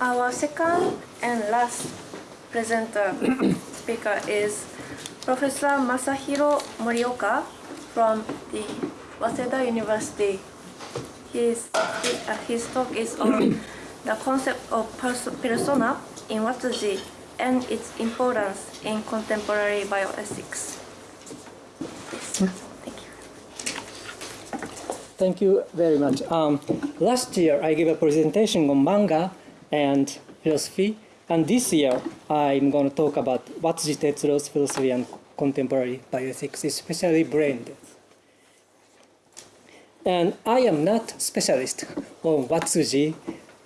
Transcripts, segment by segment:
Our second and last presenter speaker is Professor Masahiro Morioka from the Waseda University. His, uh, his talk is on the concept of pers persona in Watsuji and its importance in contemporary bioethics. Yes. Thank you. Thank you very much. Um, last year, I gave a presentation on manga and philosophy, and this year, I'm going to talk about Watsuji Tetsuro's philosophy and contemporary bioethics, especially brain death. And I am not specialist on Watsuji,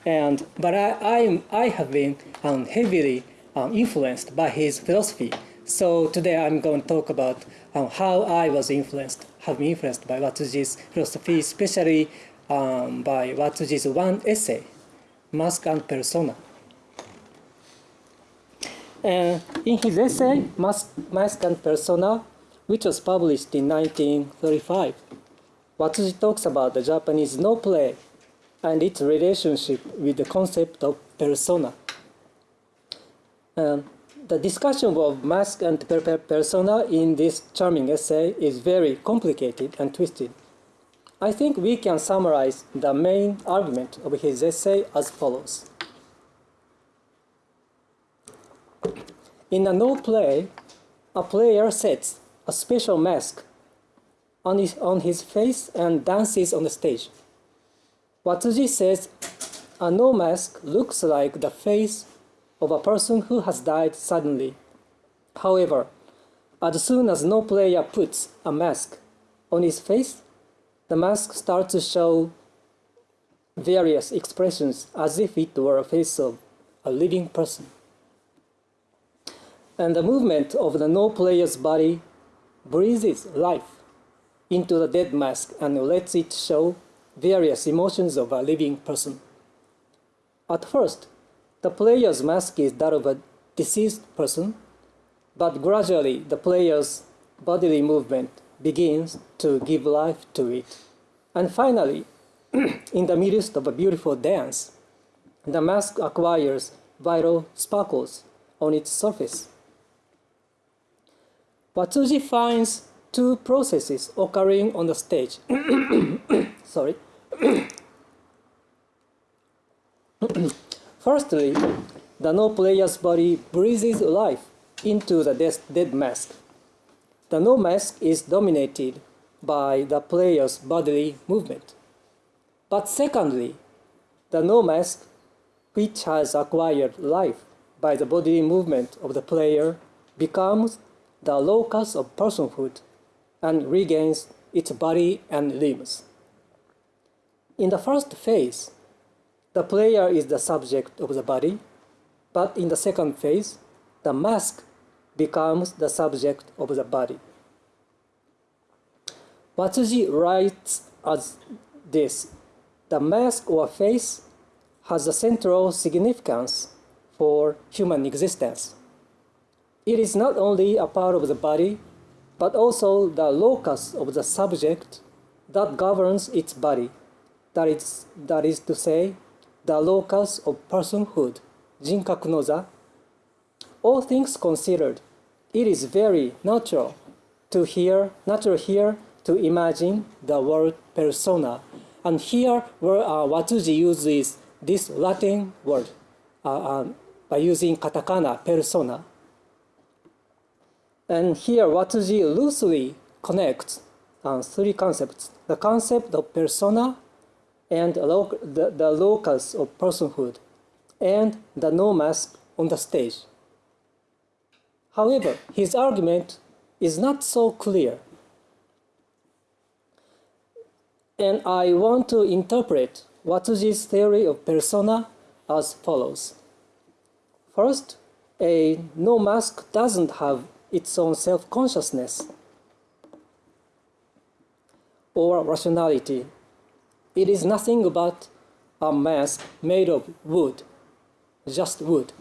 and but I, I'm, I have been um, heavily um, influenced by his philosophy. So today I'm going to talk about um, how I was influenced, have been influenced by Watsuji's philosophy, especially um, by Watsuji's one essay, Mask and Persona. And in his essay, Mask, Mask and Persona, which was published in 1935, Watsuji talks about the Japanese Noh play and its relationship with the concept of persona. Um, the discussion of mask and per persona in this charming essay is very complicated and twisted. I think we can summarize the main argument of his essay as follows. In a Noh play, a player sets a special mask on his, on his face and dances on the stage. Watsuji says a Noh mask looks like the face of a person who has died suddenly. However, as soon as Noh player puts a mask on his face, the mask starts to show various expressions as if it were a face of a living person. And the movement of the Noh player's body breathes life into the dead mask and lets it show various emotions of a living person. At first, the player's mask is that of a deceased person, but gradually the player's bodily movement begins to give life to it. And finally, in the midst of a beautiful dance, the mask acquires vital sparkles on its surface. Watsuji finds two processes occurring on the stage. Sorry. Firstly, the Noh player's body breathes life into the dead mask. The Noh mask is dominated by the player's bodily movement. But secondly, the Noh mask, which has acquired life by the bodily movement of the player, becomes the locus of personhood and regains its body and limbs. In the first phase, the player is the subject of the body, but in the second phase, the mask becomes the subject of the body. Watsuji writes as this, the mask or face has a central significance for human existence. It is not only a part of the body, but also the locus of the subject that governs its body. That is, that is to say, the locus of personhood, jinkaku no za. All things considered, it is very natural to hear, natural here to imagine the word persona. And here, where uh, uses this Latin word uh, uh, by using katakana, persona. And here, Watsuji loosely connects uh, three concepts. The concept of persona and the, the locus of personhood and the Noh mask on the stage. However, his argument is not so clear and I want to interpret Watsuji's theory of persona as follows. First, a Noh mask doesn't have its own self-consciousness or rationality. It is nothing but a mask made of wood, just wood.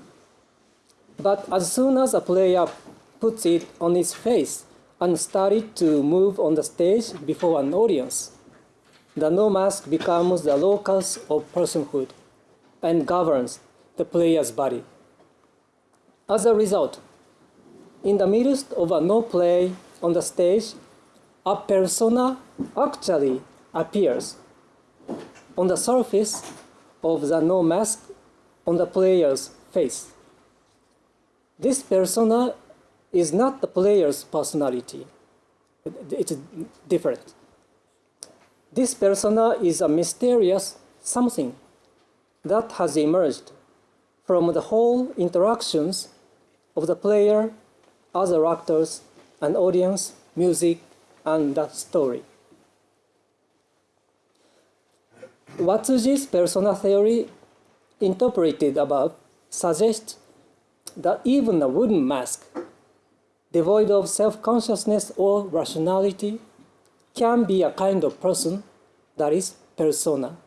But as soon as a player puts it on his face and started to move on the stage before an audience, the Noh mask becomes the locus of personhood and governs the player's body. As a result, in the midst of a Noh play on the stage, a persona actually appears on the surface of the Noh mask on the player's face. This persona is not the player's personality, it's different. This persona is a mysterious something that has emerged from the whole interactions of the player, other actors, and audience, music, and the story. Watsuji's persona theory, interpreted above, suggests that even a wooden mask, devoid of self-consciousness or rationality, can be a kind of person that is persona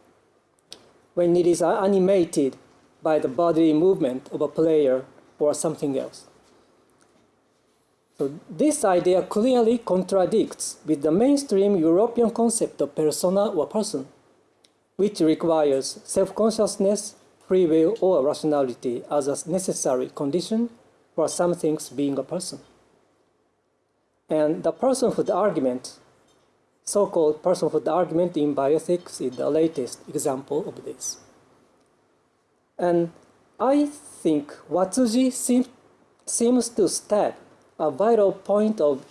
when it is animated by the bodily movement of a player or something else. So this idea clearly contradicts with the mainstream European concept of persona or person, which requires self-consciousness, free will, or rationality as a necessary condition for some things being a person. And the personhood argument so-called personhood argument in bioethics is the latest example of this. And I think Watsuji seem, seems to stab a vital point of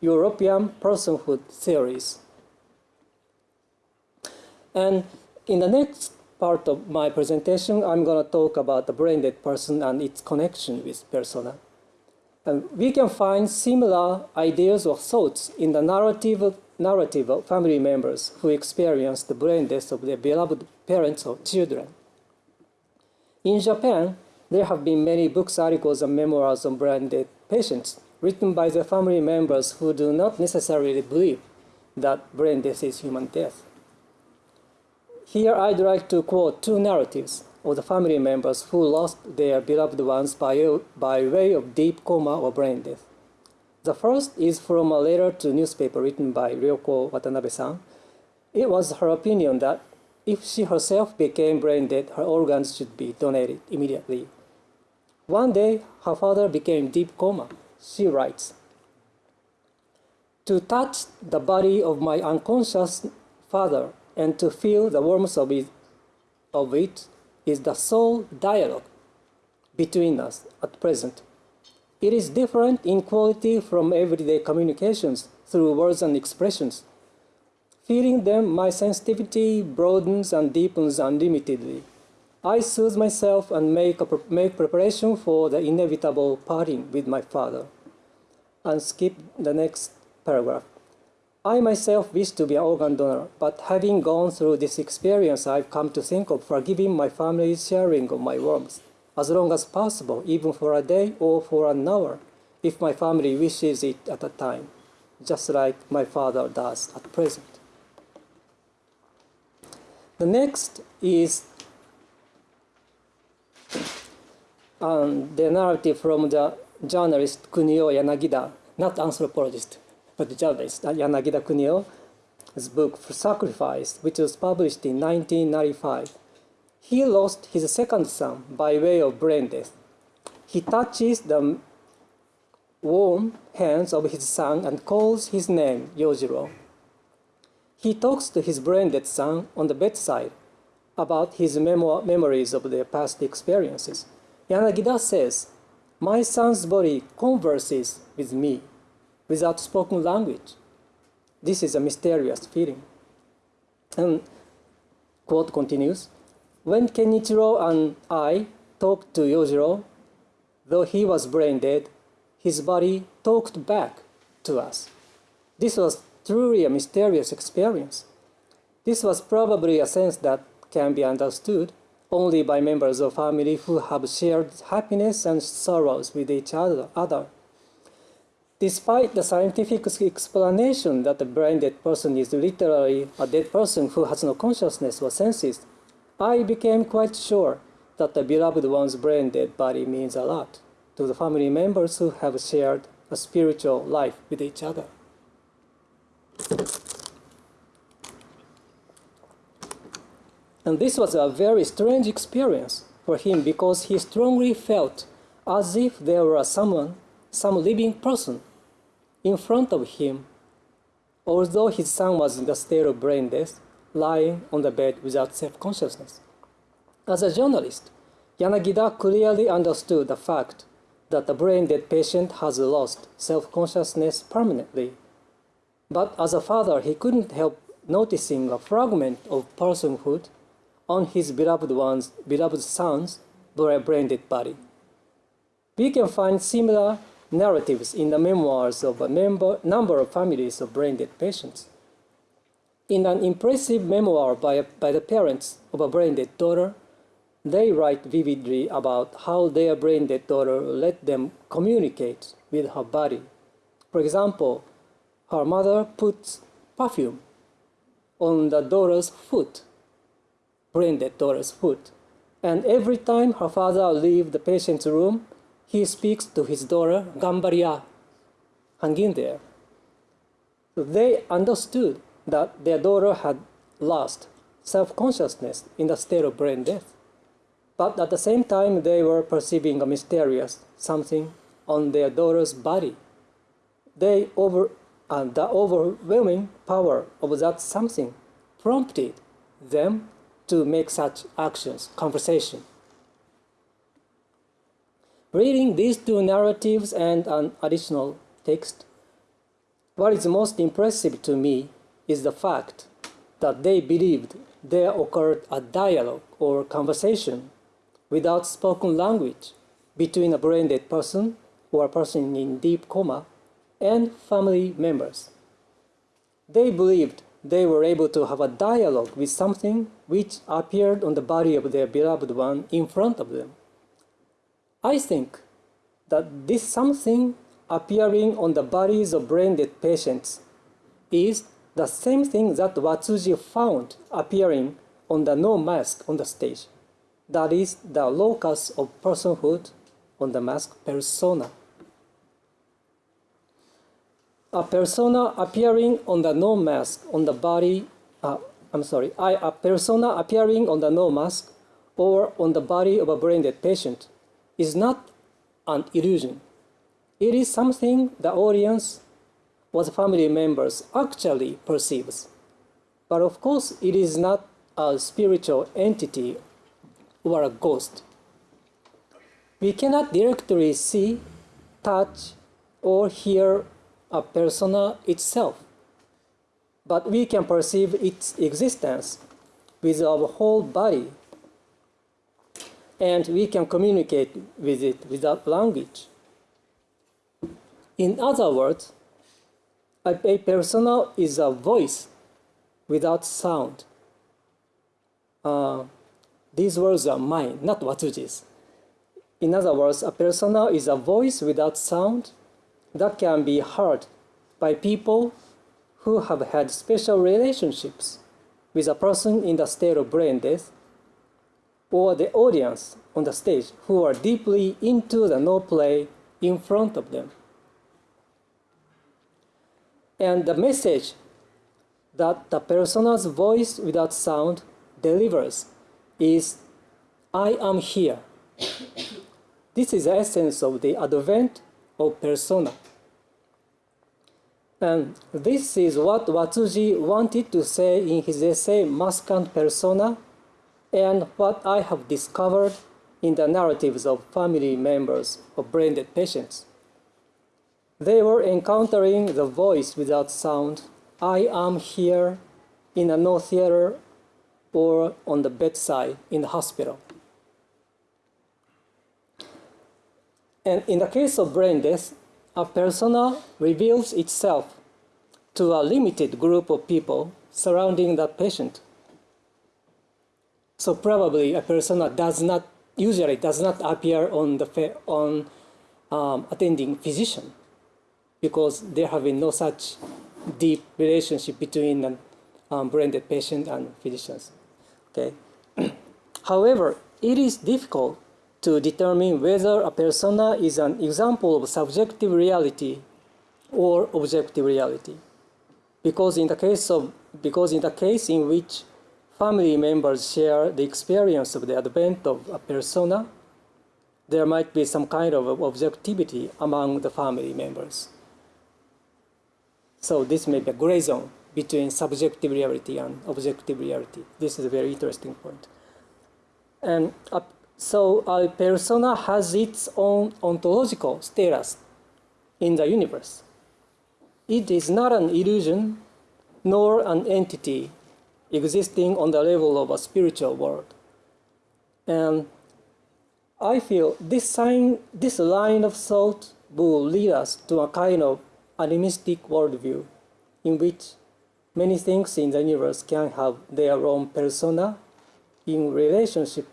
European personhood theories. And in the next part of my presentation, I'm going to talk about the brain-dead person and its connection with persona. And we can find similar ideas or thoughts in the narrative narrative of family members who experienced the brain death of their beloved parents or children. In Japan, there have been many books, articles, and memoirs on brain dead patients written by the family members who do not necessarily believe that brain death is human death. Here I'd like to quote two narratives of the family members who lost their beloved ones by, by way of deep coma or brain death. The first is from a letter to newspaper written by Ryoko Watanabe-san. It was her opinion that if she herself became brain dead, her organs should be donated immediately. One day, her father became deep coma. She writes, To touch the body of my unconscious father and to feel the warmth of it, of it is the sole dialogue between us at present. It is different in quality from everyday communications through words and expressions. Feeling them, my sensitivity broadens and deepens unlimitedly. I soothe myself and make, a, make preparation for the inevitable parting with my father. And skip the next paragraph. I myself wish to be an organ donor, but having gone through this experience, I've come to think of forgiving my family's sharing of my warmth, as long as possible, even for a day or for an hour, if my family wishes it at a time, just like my father does at present. The next is um, the narrative from the journalist Kunio Yanagida, not anthropologist the journalist uh, Yanagida Kunio's book Sacrifice, which was published in 1995. He lost his second son by way of brain death. He touches the warm hands of his son and calls his name Yojiro. He talks to his brain dead son on the bedside about his memo memories of their past experiences. Yanagida says, My son's body converses with me without spoken language. This is a mysterious feeling. And quote continues, when Kenichiro and I talked to Yojiro, though he was brain dead, his body talked back to us. This was truly a mysterious experience. This was probably a sense that can be understood only by members of family who have shared happiness and sorrows with each other. Despite the scientific explanation that a brain dead person is literally a dead person who has no consciousness or senses, I became quite sure that the beloved one's brain dead body means a lot to the family members who have shared a spiritual life with each other. And this was a very strange experience for him because he strongly felt as if there was someone, some living person, in front of him, although his son was in the state of brain death, lying on the bed without self consciousness. As a journalist, Yanagida clearly understood the fact that the brain dead patient has lost self consciousness permanently. But as a father, he couldn't help noticing a fragment of personhood on his beloved one's beloved son's brain dead body. We can find similar narratives in the memoirs of a member, number of families of brain dead patients. In an impressive memoir by, by the parents of a brain dead daughter, they write vividly about how their brain dead daughter let them communicate with her body. For example, her mother puts perfume on the daughter's foot, brain dead daughter's foot. And every time her father leaves the patient's room, he speaks to his daughter, Gambaria, there. They understood that their daughter had lost self-consciousness in the state of brain death. But at the same time, they were perceiving a mysterious something on their daughter's body. They over, uh, the overwhelming power of that something prompted them to make such actions, conversation. Reading these two narratives and an additional text, what is most impressive to me is the fact that they believed there occurred a dialogue or conversation without spoken language between a brain dead person or a person in deep coma and family members. They believed they were able to have a dialogue with something which appeared on the body of their beloved one in front of them. I think that this something appearing on the bodies of brain dead patients is the same thing that Watsuji found appearing on the Noh mask on the stage. That is the locus of personhood on the mask persona. A persona appearing on the Noh mask on the body, uh, I'm sorry, I, a persona appearing on the Noh mask or on the body of a brain dead patient is not an illusion. It is something the audience or the family members actually perceives. But of course, it is not a spiritual entity or a ghost. We cannot directly see, touch, or hear a persona itself, but we can perceive its existence with our whole body, and we can communicate with it without language. In other words, a, persona is a voice without sound. Uh, these words are mine, not Watsuji's. In other words, a persona is a voice without sound that can be heard by people who have had special relationships with a person in the state of brain death or the audience on the stage who are deeply into the Noh play in front of them. And the message that the persona's voice without sound delivers is I am here. this is the essence of the advent of persona. And this is what Watsuji wanted to say in his essay Mask and Persona, and what I have discovered in the narratives of family members of brain dead patients. They were encountering the voice without sound, I am here in a Noh theater or on the bedside in the hospital. And in the case of brain death, a persona reveals itself to a limited group of people surrounding that patient. So probably a persona does not usually does not appear on the on um, attending physician because there have been no such deep relationship between an um, brain dead patient and physicians. Okay. However, it is difficult to determine whether a persona is an example of subjective reality or objective reality. Because in the case of because in the case in which family members share the experience of the advent of a persona, there might be some kind of objectivity among the family members. So this may be a gray zone between subjective reality and objective reality. This is a very interesting point. And so a persona has its own ontological status in the universe. It is not an illusion nor an entity existing on the level of a spiritual world. And I feel this sign, this line of thought will lead us to a kind of animistic worldview in which many things in the universe can have their own persona in relationship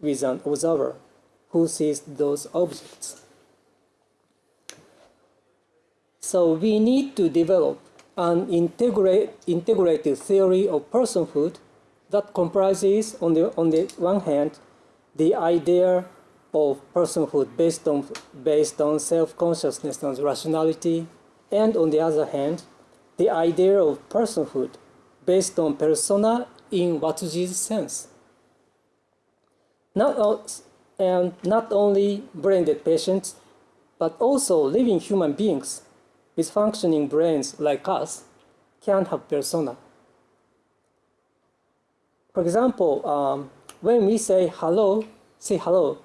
with an observer who sees those objects. So we need to develop an integrate, integrated theory of personhood that comprises, on the, on the one hand, the idea of personhood based on, based on self-consciousness and rationality, and on the other hand, the idea of personhood based on persona in Watsuji's sense. Not, and not only brain-dead patients, but also living human beings with functioning brains like us can't have persona. For example, um, when we say hello, say hello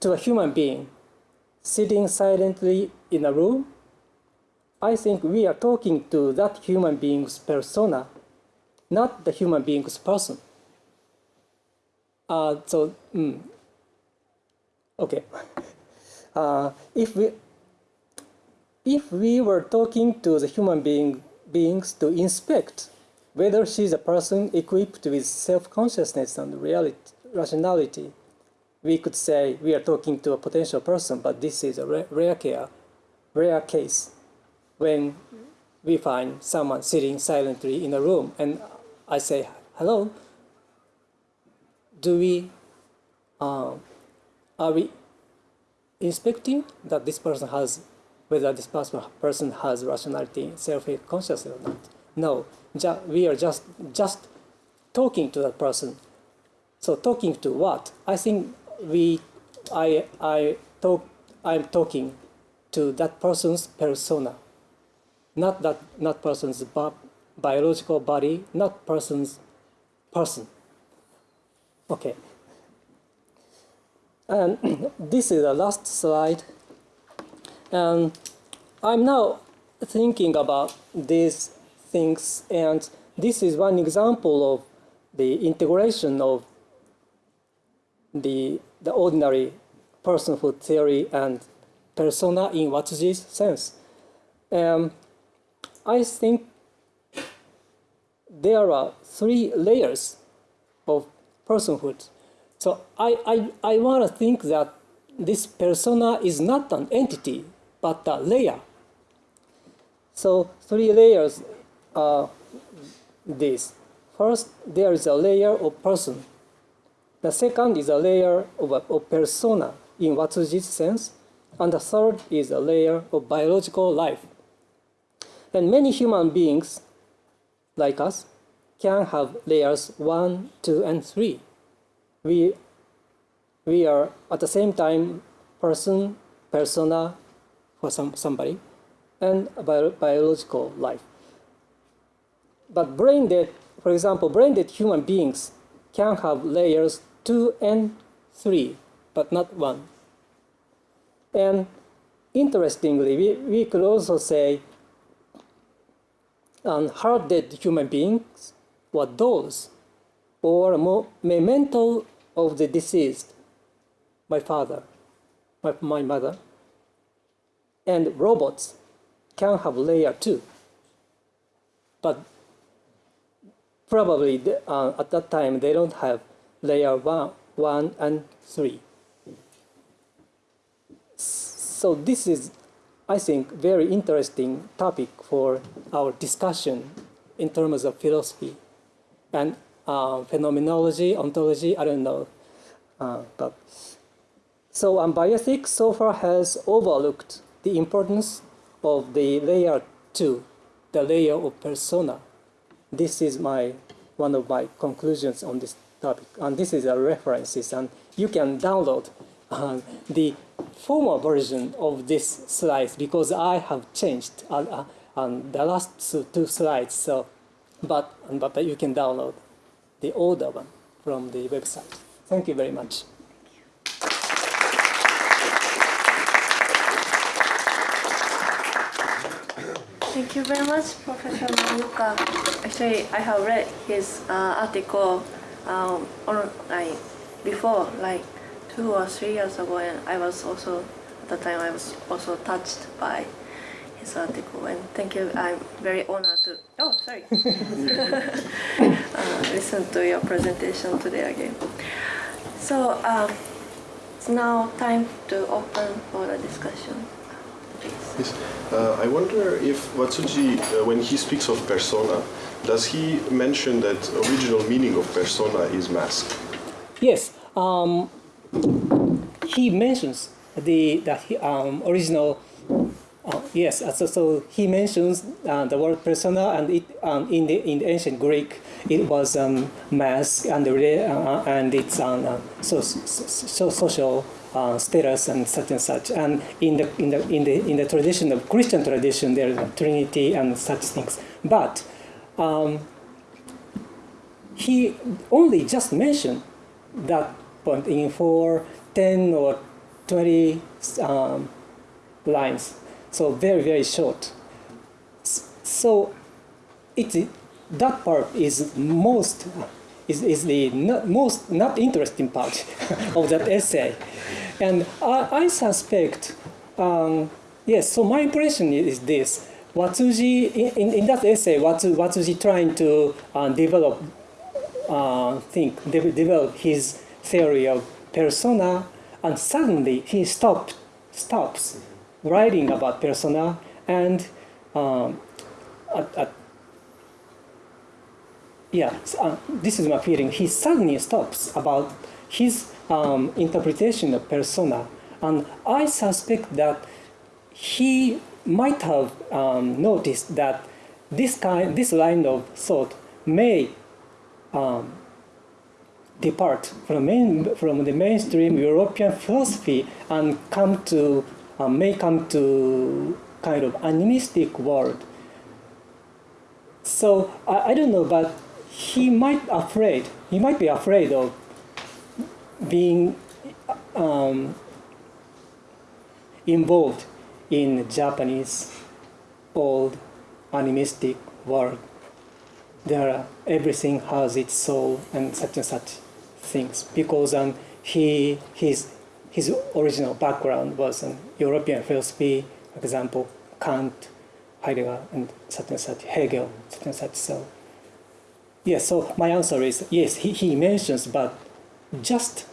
to a human being sitting silently in a room, I think we are talking to that human being's persona, not the human being's person. Uh, so, mm, okay. Uh, if we if we were talking to the human being beings to inspect whether she's a person equipped with self-consciousness and reality, rationality, we could say we are talking to a potential person, but this is a rare, care, rare case when we find someone sitting silently in a room and I say, hello, do we, uh, are we inspecting that this person has, whether this person has rationality, self-consciousness or not? No, we are just, just talking to that person. So talking to what? I think we, I, I talk, I'm talking to that person's persona, not that, not person's biological body, not person's person. Okay. And this is the last slide. And I'm now thinking about these things, and this is one example of the integration of the, the ordinary personhood theory and persona in Watsuji's sense. Um, I think there are three layers of personhood. So I, I, I want to think that this persona is not an entity, but a layer. So three layers are this. First, there is a layer of person. The second is a layer of, a, of persona in Watsuji's sense. And the third is a layer of biological life. And many human beings, like us, can have layers 1, 2, and 3. We, we are at the same time person, persona for some, somebody, and bio, biological life. But brain dead, for example, brain dead human beings can have layers 2 and 3, but not 1. And interestingly, we, we could also say um, heart-dead human beings were those or memento of the deceased, my father, my, my mother, and robots can have layer 2. But probably uh, at that time they don't have layer one, 1 and 3. So this is, I think, very interesting topic for our discussion in terms of philosophy and uh, phenomenology, ontology, I don't know. Uh, but so um, bioethics so far has overlooked the importance of the layer two, the layer of persona. This is my one of my conclusions on this topic. And this is a references, and you can download uh, the former version of this slides because I have changed uh, uh, on the last two slides. So, but but you can download the older one from the website. Thank you very much. Thank you very much, Professor Morioka. Actually, I have read his uh, article um, on, like, before, like two or three years ago, and I was also, at the time, I was also touched by his article. And thank you, I'm very honored to, oh, sorry, uh, listen to your presentation today again. So, um, it's now time to open for the discussion. Yes. Uh, I wonder if Watsuji, uh, when he speaks of persona, does he mention that original meaning of persona is mask? Yes. Um, he mentions the, the um, original. Uh, yes, so, so he mentions uh, the word persona, and it um, in the in the ancient Greek it was um, mask and uh, and it's uh, so, so social uh, status and such and such. And in the in the in the in the tradition of Christian tradition, there is a Trinity and such things. But um, he only just mentioned that point in for ten or twenty um, lines, so very very short. So it that part is most is, is the not, most not interesting part of that essay. And I, I suspect, um, yes, so my impression is this. Watsuji, in, in that essay, Watsu, Watsuji trying to uh, develop, uh, think, de develop his theory of persona, and suddenly he stopped, stops writing about persona, and um, at, at yeah, uh, this is my feeling. He suddenly stops about his um, interpretation of persona, and I suspect that he might have um, noticed that this kind, this line of thought may um, depart from, main, from the mainstream European philosophy and come to uh, may come to kind of animistic world. So I, I don't know, but he might afraid he might be afraid of being um, involved in Japanese old animistic world. There everything has its soul and such and such things because um, he his his original background was an European philosophy, for example, Kant, Heidegger, and such and such, Hegel, such and such. So Yes, so my answer is yes, he, he mentions, but just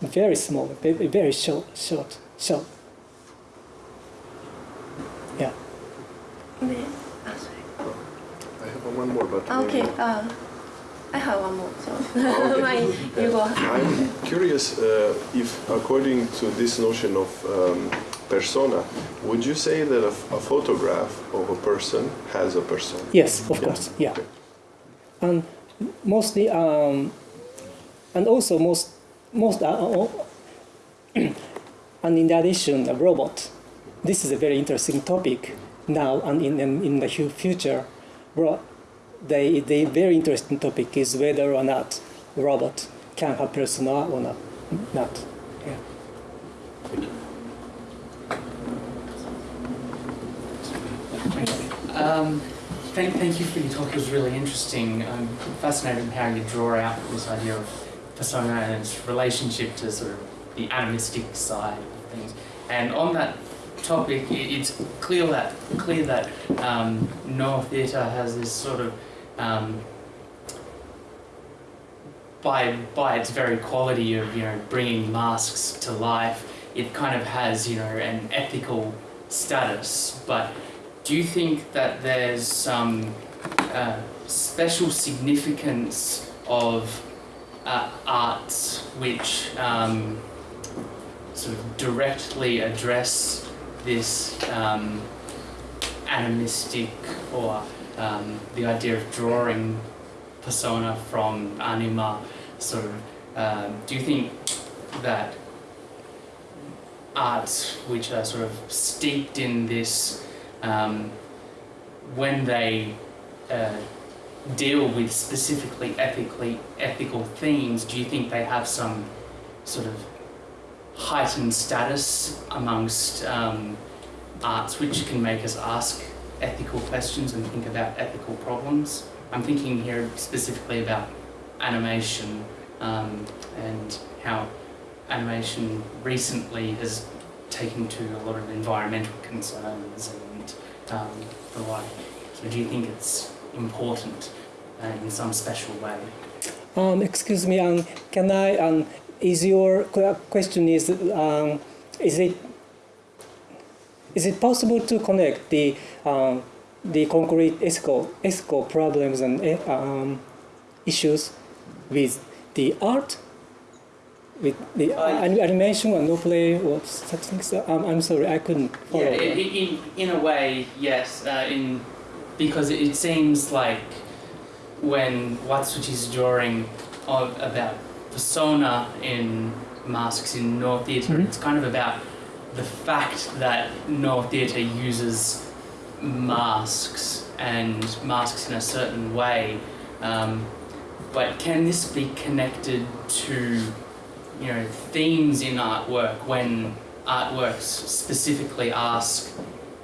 very small, very short, short, short. Yeah. Oh, I have one more, but okay. Uh, I have one more. So okay. you go. I'm curious uh, if, according to this notion of um, persona, would you say that a, a, photograph of a person has a persona? Yes, of yeah. course. Yeah. Okay and mostly um, and also most most uh, uh and in addition a robot. This is a very interesting topic now and in in the future. The the very interesting topic is whether or not robot can have persona or not not. Yeah. Um, thank, thank you for your talk. It was really interesting. I'm fascinated how you draw out this idea of persona and its relationship to sort of the animistic side of things. And on that topic, it's clear that clear that um, Noh theatre has this sort of um, by by its very quality of you know bringing masks to life, it kind of has you know an ethical status, but do you think that there's some uh, special significance of uh, arts which um, sort of directly address this um, animistic or um, the idea of drawing persona from anima. So, um, do you think that arts, which are sort of steeped in this, um, when they uh, deal with specifically ethically ethical themes, do you think they have some sort of heightened status amongst um, arts, which can make us ask ethical questions and think about ethical problems? I'm thinking here specifically about animation um, and how animation recently has taken to a lot of environmental concerns and um, the like. So do you think it's important uh, in some special way? Um, excuse me, um, can I, um, is your question is, um, is it, is it possible to connect the, um, the concrete ethical, ethical problems and um, issues with the art? With the Uh, anim- animation and Noh play or such things? Um, I'm sorry, I couldn't follow. Yeah, in, in, in a way, yes. Uh, in because it seems like when Watsuji's drawing of, about persona in masks in Noh Theatre, Mhm. it's kind of about the fact that Noh Theatre uses masks and masks in a certain way. Um, but can this be connected to, you know, themes in artwork when artworks specifically ask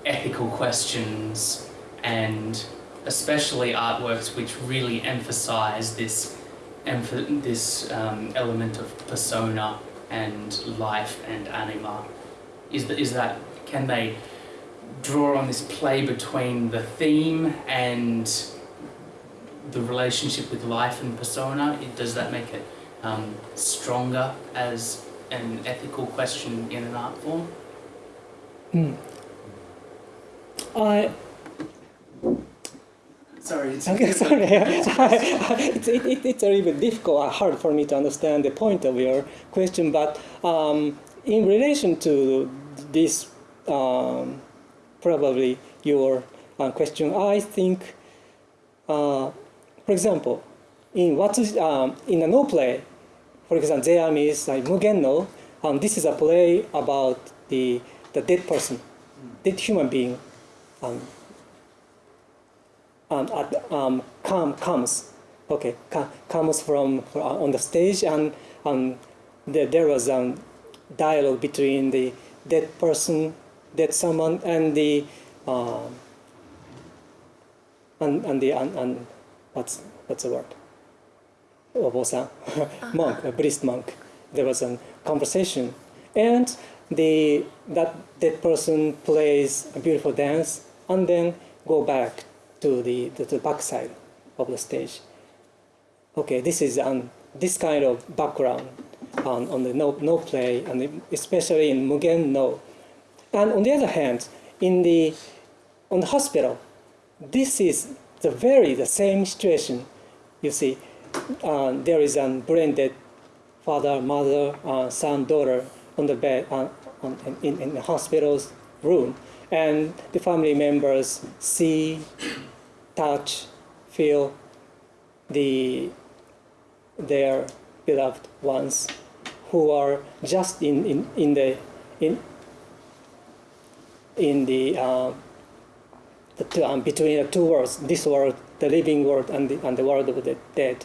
ethical questions and especially artworks which really emphasize this this um, element of persona and life and anima. Is that, is that can they draw on this play between the theme and the relationship with life and persona? Does that make it um, stronger as an ethical question in an art form Hmm. I sorry it's Okay, sorry. it's, it, it, it's a little bit difficult, uh, hard for me to understand the point of your question, but um, in relation to this, um, probably your uh, question, I think, uh, for example, in what is, um, in a Noh play, for example, there is like Mugen Noh, this is a play about the, the dead person, dead human being. Um, at, um, come, comes, okay, co- comes from, from on the stage, and there, there was um, dialogue between the dead person, dead someone, and the um, and, and the and, and what's what's the word? Obosan, monk, a Buddhist monk. There was a conversation, and the that dead person plays a beautiful dance, and then go back to the to the backside of the stage. Okay, this is um, this kind of background on, on the Noh, Noh play, and especially in Mugen Noh. And on the other hand, in the on the hospital, this is the very the same situation. You see, uh, there is a brain dead father, mother, uh, son, daughter on the bed uh, on, in, in the hospital's room, and the family members see, touch, feel the their beloved ones who are just in, in, in the in in the, uh, the two, um, between the two worlds, this world, the living world, and the, and the world of the dead,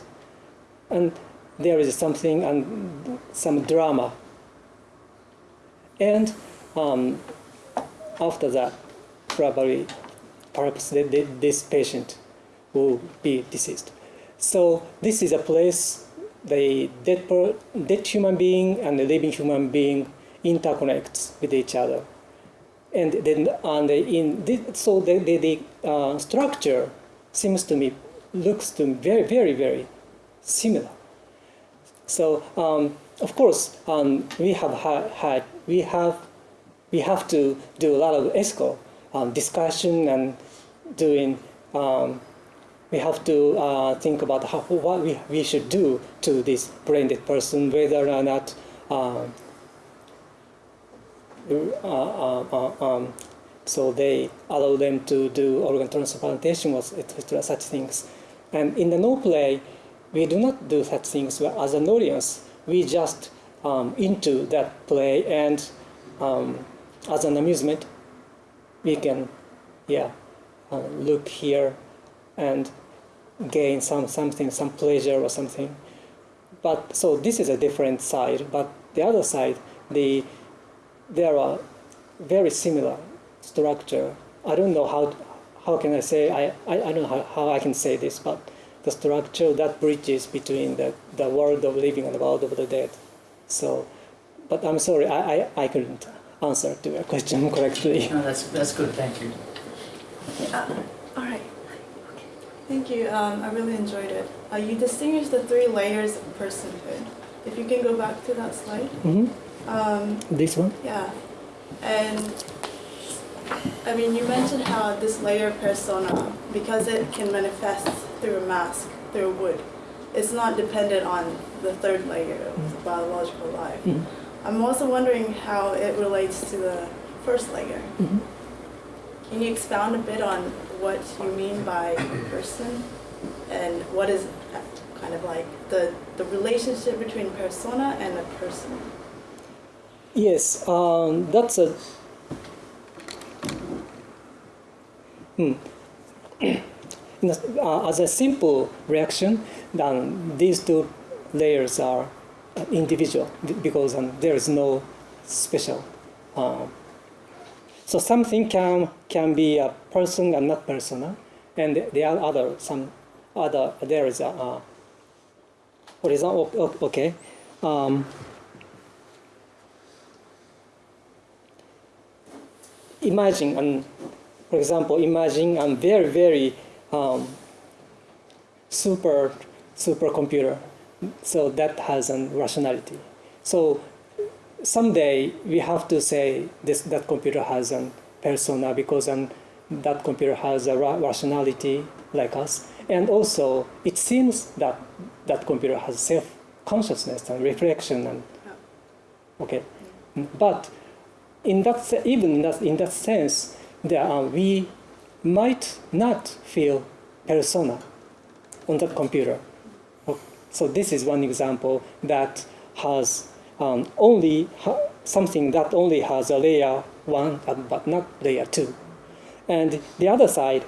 and there is something and some drama. And um, after that, probably, perhaps this patient will be deceased. So this is a place the dead, per, dead human being and the living human being interconnects with each other. And then and in this, so the, the, the uh, structure seems to me looks to me very very very similar. So um, of course um, we have ha- had we have we have to do a lot of ethical um, discussion and doing um, we have to uh, think about how, what we, we should do to this brain dead person, whether or not um, uh, uh, uh, um, so they allow them to do organ transplantation etc. such things. And in the Noh play, we do not do such things as an audience. We just um, into that play and um, as an amusement, we can, yeah, uh, look here and gain some something, some pleasure or something. But so this is a different side. But the other side, the there are very similar structure. I don't know how how can I say I, I, I don't know how, how I can say this, but the structure that bridges between the, the world of living and the world of the dead. So, but I'm sorry, I, I, I couldn't answer to your question correctly. No, that's that's good. Thank you. Uh, all right. Thank you. Um, I really enjoyed it. Uh, you distinguished the three layers of personhood. If you can go back to that slide. hmm Um, This one? yeah. And I mean, you mentioned how this layer persona, because it can manifest through a mask, through wood, it's not dependent on the third layer of biological life. Mhm. I'm also wondering how it relates to the first layer. Mhm. Can you expound a bit on what you mean by person and what is kind of like the, the relationship between persona and a person? Yes, um, that's a. Hmm. Uh, as a simple reaction, then these two layers are uh, individual because um, there is no special. Um, so something can can be a person and not persona, and there are other some other there is a. Uh, okay. Um, imagine and for example imagine a very very um, super supercomputer. So that has a rationality. So someday we have to say this that computer has a persona because that computer has a ra- rationality like us. And also it seems that that computer has self consciousness and reflection and okay. But in that even in that, in that sense, there are, we might not feel persona on that computer. So this is one example that has um, only ha- something that only has a layer one uh, but not layer two, and the other side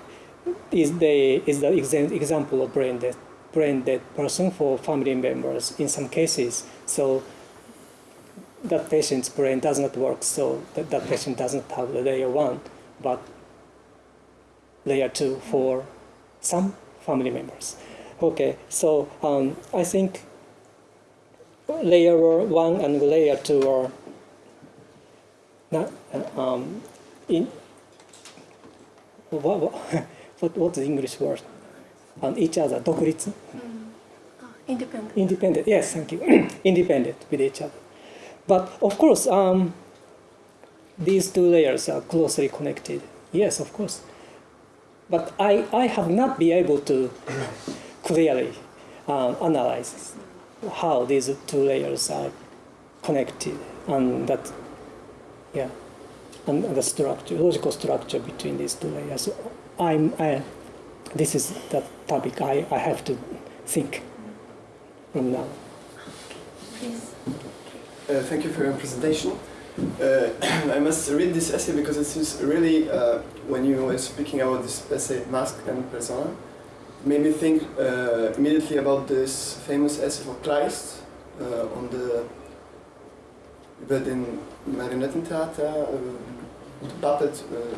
is the is the exa- example of brain dead brain dead person for family members in some cases. So that patient's brain does not work, so that, that patient doesn't have the layer one, but layer two for some family members. Okay, so um, I think layer one and layer two are not uh, um, in what, what, what what's the English word? On each other, 独立 Uh, independent. Independent, yes, thank you. Independent with each other. But of course, um, these two layers are closely connected. Yes, of course. But I, I have not been able to clearly um, analyze how these two layers are connected and that, yeah, and the structure, logical structure between these two layers. So I'm, I, this is the topic I, I have to think from now. Please. Uh, thank you for your presentation. Uh, I must read this essay because it is really, uh, when you were speaking about this essay, Mask and Persona, made me think uh, immediately about this famous essay for Kleist uh, on the über den Marionettentheater, uh, puppet, uh,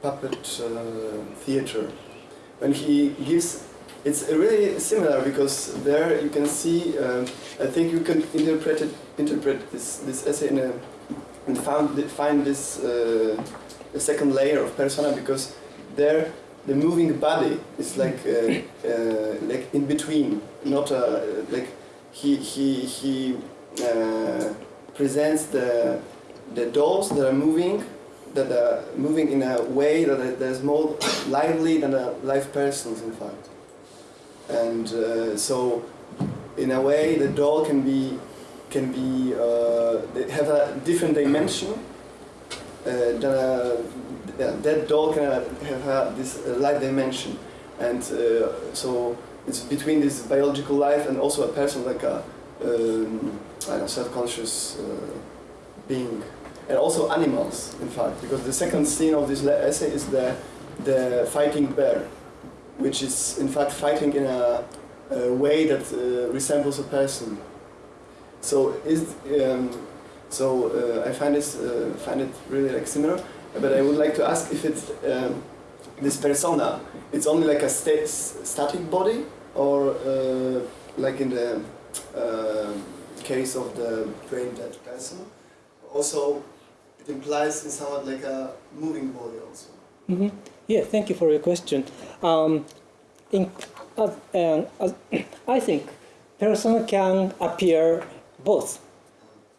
puppet uh, theater. When he gives, it's really similar because there you can see. Uh, I think you can interpret it, interpret this this essay in a and found find this uh, the second layer of persona because there the moving body is like uh, uh, like in between, not uh, like he he he uh, presents the the dolls that are moving that are moving in a way that there's more lively than a live persons in fact. And uh, so in a way the doll can be can be uh, have a different dimension uh, than a yeah, that doll can have this uh, light dimension and uh, so it's between this biological life and also a person like a um, self-conscious uh, being, and also animals, in fact, because the second scene of this essay is the the fighting bear, which is in fact fighting in a, a way that uh, resembles a person. So is um, so uh, I find this uh, find it really like similar, but I would like to ask if it's um, this persona. It's only like a sta- static body, or uh, like in the uh, case of the brain dead person. Also, it implies in somewhat like a moving body also. hmm Yeah, thank you for your question. Um, in, uh, um, uh, I think person can appear both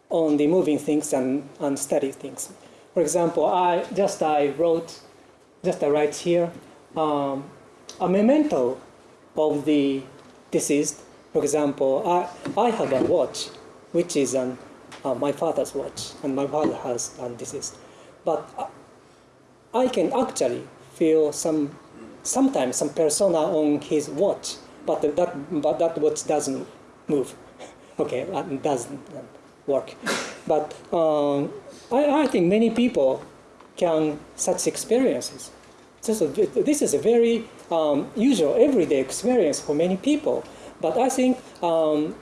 on the moving things and, and things. For example, I just I wrote, just I write here, um, a memento of the deceased. For example, I, I have a watch, which is an, uh, my father's watch, and my father has a deceased. But I can actually feel some sometimes some persona on his watch, but that but that watch doesn't move. okay, doesn't work. But um, I, I think many people can such experiences. This is a, this is a very um, usual everyday experience for many people. But I think um,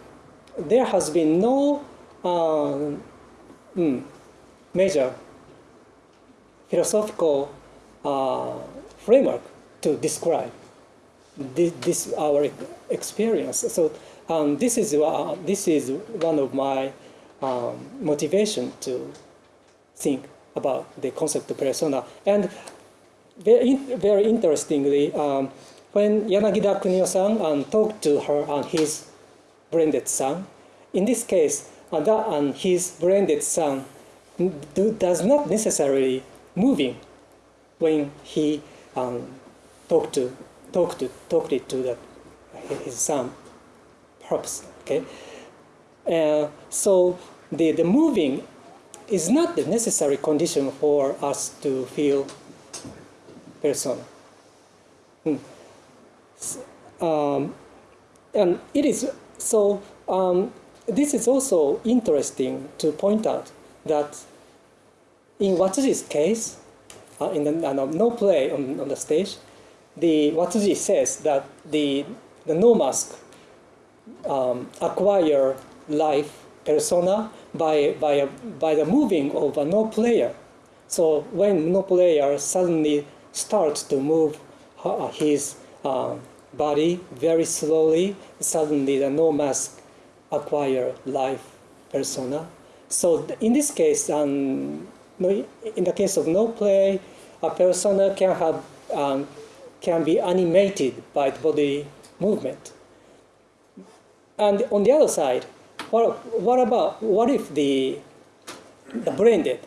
there has been no mm, major philosophical uh, framework to describe this, this our experience. So um, this is uh, this is one of my um, motivation to think about the concept of persona. And very, very interestingly, um, when Yanagida Kunio-san um, talked to her and his brain dead son, in this case, that and his brain dead son do, does not necessarily moving when he um, talked to talked to talked to his son perhaps okay uh, so the, the moving is not the necessary condition for us to feel persona Hmm. Um, and it is so um, this is also interesting to point out that in Watsuji's case, uh, in the uh, Noh- Noh play on, on the stage, the Watsuji says that the the Noh mask um, acquire life persona by by by the moving of a Noh player. So when Noh player suddenly starts to move his uh, body very slowly, suddenly the Noh mask acquire life persona. So in this case, um, in the case of Noh play, a persona can have um, can be animated by the body movement. And on the other side, what, what about what if the the branded,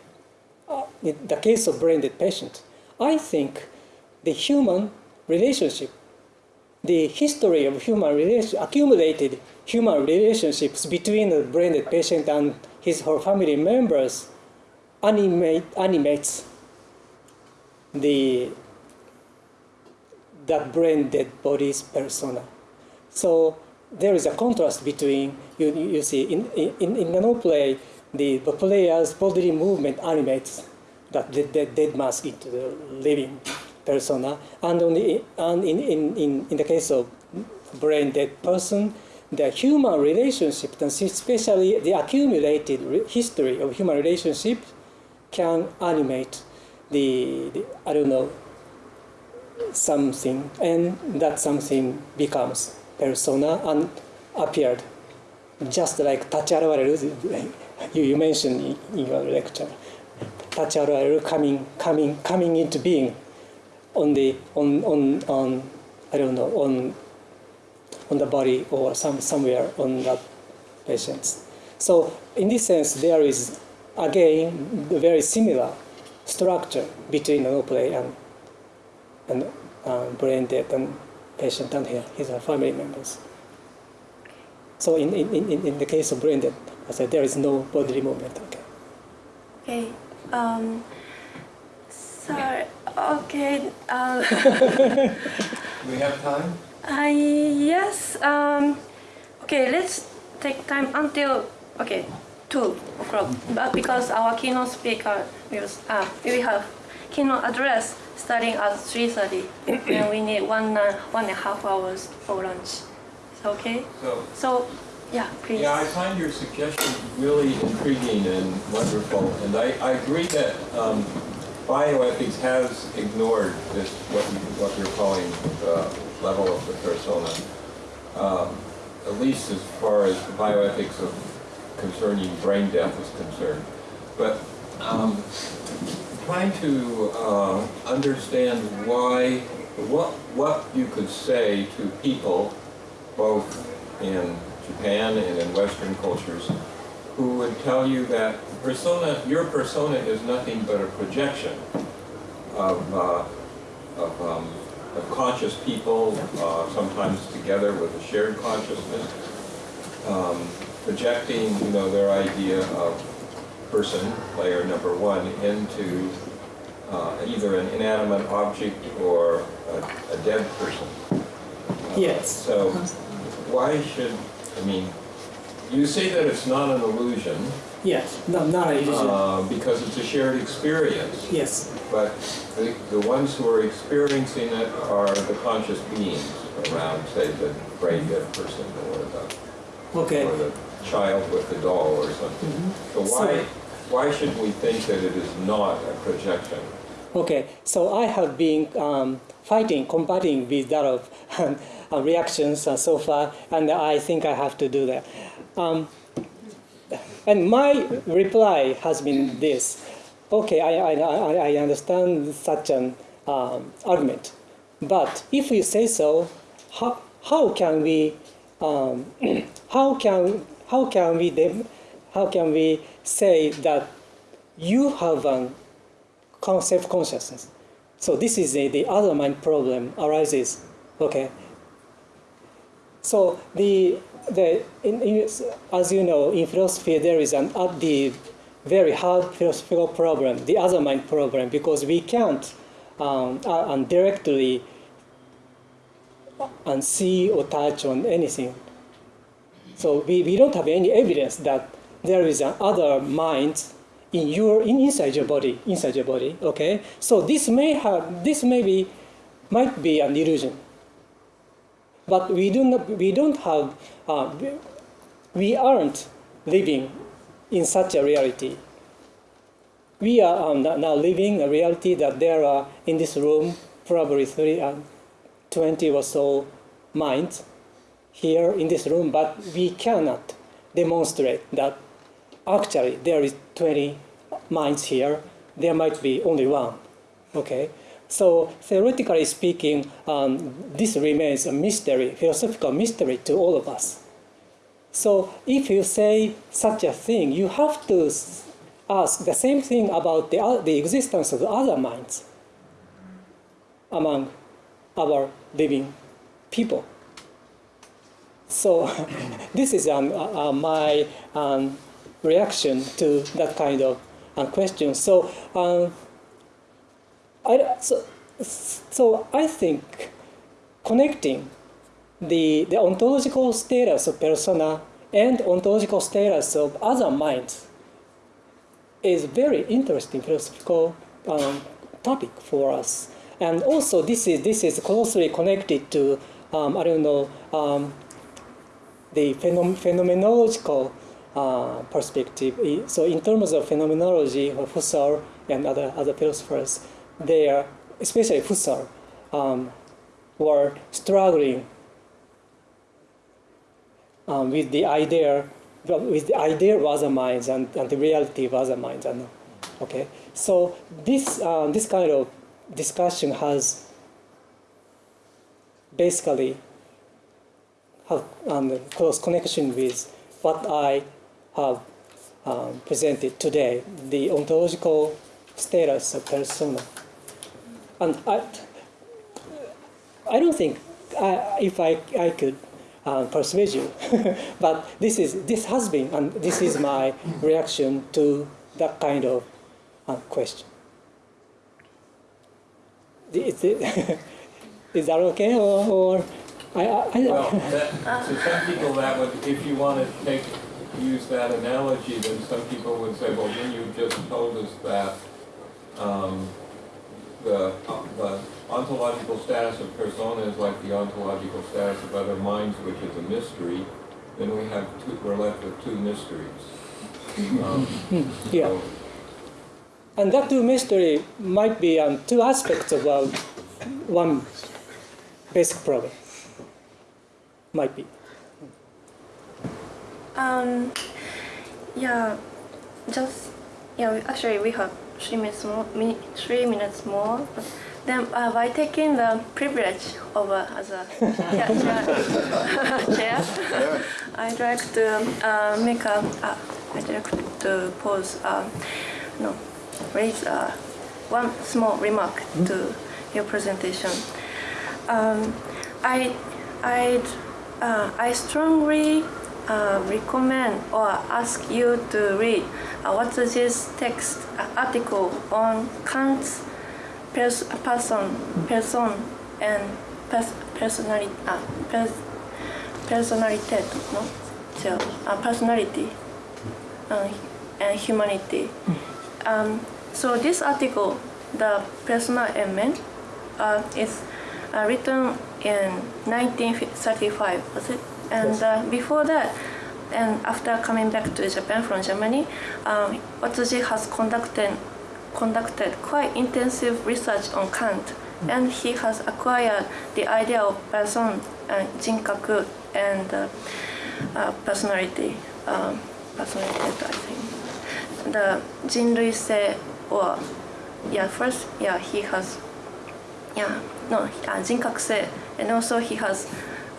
uh, the case of brain dead patient, I think the human relationship, the history of human relation, accumulated human relationships between the brain dead patient and his or family members animate, animates the that brain dead body's persona. So there is a contrast between you, you see in, in, in the Noh play the, the player's bodily movement animates that the dead, dead mask into the living persona. And on the and in, in, in, in the case of brain dead person the human relationship and especially the accumulated history of human relationship can animate the, the I don't know something and that something becomes persona and appeared just like 立ち現れる you, you mentioned in your lecture. 立ち現れる coming coming coming into being on the on on on I don't know on on the body or some somewhere on the patients. So in this sense there is again the very similar structure between Noh play and and uh, brain death and patient down here his family members. So in, in, in, in the case of brain dead, I said there is no bodily movement. Okay. Okay. Um, sorry. Okay. Um, we have time? Uh, yes. Um, okay, let's take time until okay two o'clock. But because our keynote speaker will uh, we have keynote address starting at three thirty, and we need one uh, one and a half hours for lunch. Is okay? So, So, yeah, please. yeah, I find your suggestion really intriguing and wonderful, and I, I agree that um, bioethics has ignored this, what, you, what you're calling the level of the persona, um, at least as far as the bioethics of concerning brain death is concerned. But um, trying to uh, understand why, what, what you could say to people, both in Japan and in Western cultures, who would tell you that persona, your persona is nothing but a projection of, uh, of, um, of conscious people, uh, sometimes together with a shared consciousness, um, projecting, you know, their idea of person, player number one, into uh, either an inanimate object or a, a dead person. Yes. So why should, I mean, you say that it's not an illusion Yes. No, not an illusion. uh, because it's a shared experience, yes. but the, the ones who are experiencing it are the conscious beings around, say, the brain dead person or the, Okay. or the child with the doll or something. So why, why should we think that it is not a projection? Okay, so I have been um, fighting, combating with that of uh, reactions uh, so far, and I think I have to do that. Um, and my reply has been this: Okay, I, I, I understand such an um, argument, but if you say so, how, how can we um, how can how can we how can we say that you have a concept consciousness. So this is the, the other mind problem arises. Okay. So the the in, in, as you know in philosophy there is an uh, the very hard philosophical problem, the other mind problem, because we can't um, uh, and directly and see or touch on anything. So we, we don't have any evidence that there is an other mind in your in inside your body inside your body okay? So this may have this may be might be an illusion. But we do not we don't have uh, we- aren't living in such a reality. We are um, now living a reality that there are in this room probably three, uh, 20 or so minds here in this room but we cannot demonstrate that actually there is 20 minds here. There might be only one okay? So theoretically speaking um, this remains a mystery philosophical mystery to all of us. So if you say such a thing you have to ask the same thing about the, the existence of the other minds among our living people. So this is um, uh, uh, my um, reaction to that kind of uh, question. So, um, I, so, so I think connecting the, the ontological status of persona and ontological status of other minds is very interesting philosophical um, topic for us. And also, this is this is closely connected to um, I don't know um, the phenom- phenomenological uh, perspective. So, in terms of phenomenology, uh, Husserl and other other philosophers, they are especially Husserl um, were struggling um, with the idea with the idea of other minds and, and the reality of other minds. And, okay, so this um, this kind of discussion has basically have um, close connection with what I have um, presented today, the ontological status of persona. And I, I don't think I, if I, I could uh, persuade you, but this is this has been and this is my reaction to that kind of uh, question. The- it's- Is that okay? Or, or I, I, I Well, that, to some people that would, if you want to take, use that analogy, then some people would say, well, then you just told us that, um, the, the ontological status of persona is like the ontological status of other minds, which is a mystery, then we have two, we're left with two mysteries. Um, yeah. so- And that two mystery might be um, two aspects of uh, one basic problem. Might be. Um, yeah, just yeah. Actually, we have three minutes more. Three minutes more. Then, uh, by taking the privilege of as a chair, chair, chair I'd like to uh, make a. Uh, I'd like to pose. Uh, no, raise uh, one small remark to your presentation. Um, I, I'd, uh, I strongly uh, recommend or ask you to read uh, this text uh, article on Kant's pers- person, person and pers- personality, uh, pers- personality, no, so, uh, personality uh, and humanity. Um, so this article, the personal men, uh, is uh, written in 1935, was it? And uh, before that, and after coming back to Japan from Germany, um, has conducted conducted quite intensive research on Kant, mm. and he has acquired the idea of person, uh, jinkaku, and uh, uh, personality, um, personality, I think. The jinrui se, or yeah, first yeah he has yeah no uh, jinkakuse, and also he has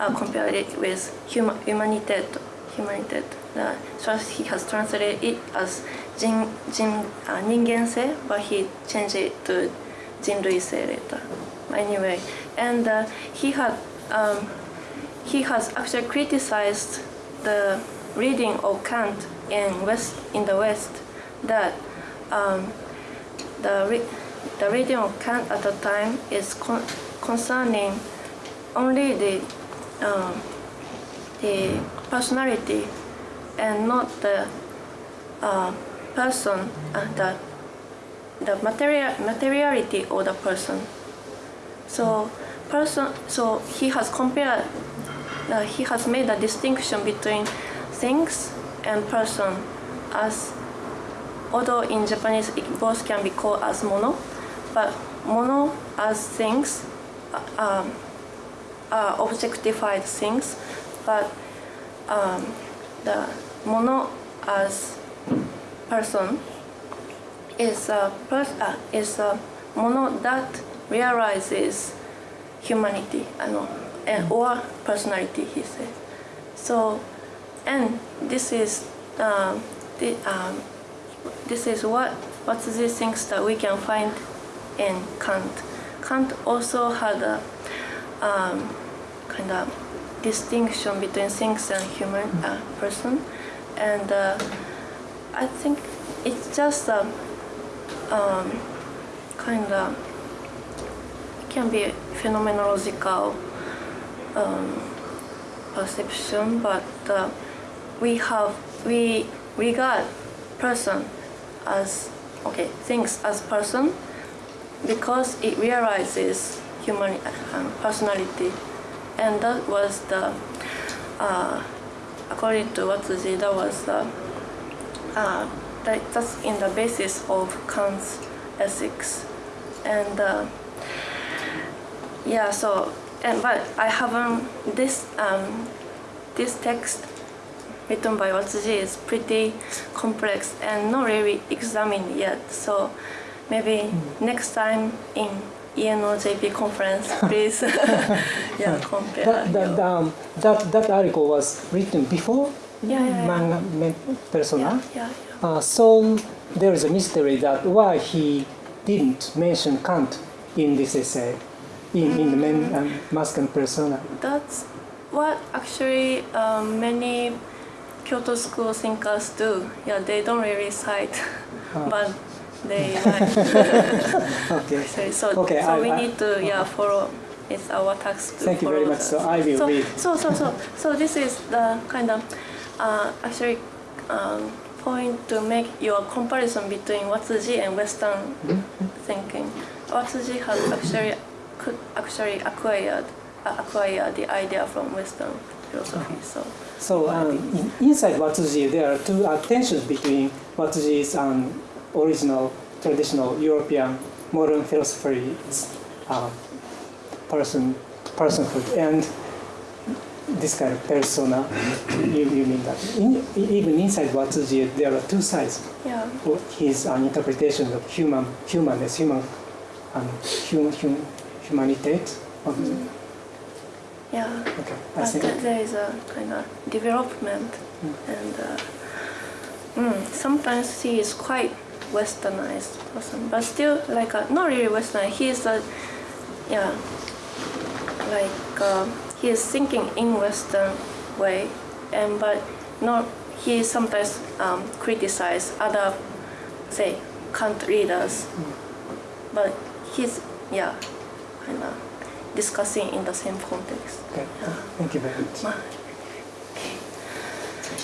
uh, compared it with huma, humanität humanität uh, so he has translated it as 人人、uh, 人间性 but he changed it to 人类性 later anyway and uh, he had um, he has actually criticized the reading of Kant in West in the West that um, the re- the reading of Kant at the time is con- concerning only the um, the personality and not the uh, person uh, the the material materiality of the person. So person so he has compared uh, he has made a distinction between things and person as although in Japanese both can be called as mono, but mono as things uh, um, are objectified things, but um, the mono as person is a pers- uh, is a mono that realizes humanity, uh, no, and or personality. He said. So, and this is um, the, um, this is what what these things that we can find in Kant. Kant also had a um, kind of distinction between things and human uh, person, and uh, I think it's just a um, kind of can be phenomenological um, perception, but uh, we have we regard person as okay things as person because it realizes human um, personality, and that was the uh, according to Watsuji that was the uh, that, that's in the basis of Kant's ethics, and uh, yeah so and but I haven't this um, this text written by Watsuji is pretty complex and not really examined yet. So maybe next time in ENOJP conference, please, yeah, compare. That, that, um, that, that article was written before Yeah, yeah, yeah. manga men- persona. yeah, yeah, Uh, so there is a mystery that why he didn't mention Kant in this essay, in, in the men and mask and persona. That's what actually um, many Kyoto school thinkers do. Yeah, they don't really cite, Ah. but they like. Okay. So, so, Okay, so I- we I- need to yeah follow it's our task to Thank you very much. the- So I will so, read. So, so, so, so this is the kind of uh, actually um, point to make your comparison between Watsuji and Western thinking. Watsuji has actually could actually acquired uh, acquired the idea from Western philosophy. So, So um, inside Watsuji, there are two uh, tensions between Watsuji's um, original traditional European modern philosophy's uh, person personhood and this kind of persona. you, you mean that in, even inside Watsuji, there are two sides. yeah. for His uh, interpretation of human humanness, human um, hum, hum, humanitate. Of, Yeah, Okay, I but think. th- there is a kind of development, and uh, mm, sometimes he is quite westernized person, but still like a, not really western. He is a yeah, like uh, he is thinking in Western way, and but not he sometimes um, criticize other say Kant readers, but he's yeah, kind of discussing in the same context. Okay, thank you very much.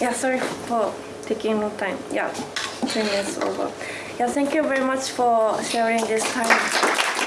Yeah, sorry for taking no time. Yeah, 10 minutes over. Yeah, thank you very much for sharing this time.